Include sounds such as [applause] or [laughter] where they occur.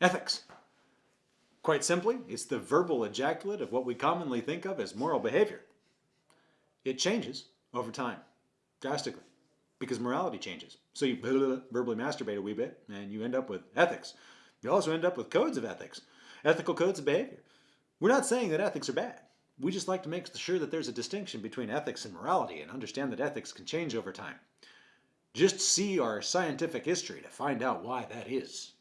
Ethics. Quite simply, it's the verbal ejaculate of what we commonly think of as moral behavior. It changes over time, drastically, because morality changes. So you [laughs] verbally masturbate a wee bit, and you end up with ethics. You also end up with codes of ethics, ethical codes of behavior. We're not saying that ethics are bad. We just like to make sure that there's a distinction between ethics and morality and understand that ethics can change over time. Just see our scientific history to find out why that is.